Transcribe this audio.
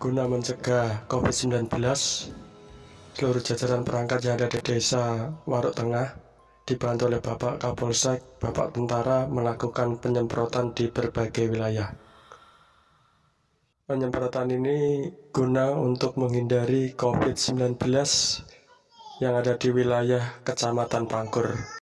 Guna mencegah COVID-19, seluruh jajaran perangkat yang ada di desa Waruk Tengah dibantu oleh Bapak Kapolsek, Bapak Tentara melakukan penyemprotan di berbagai wilayah. Penyemprotan ini guna untuk menghindari COVID-19 yang ada di wilayah Kecamatan Pangkur.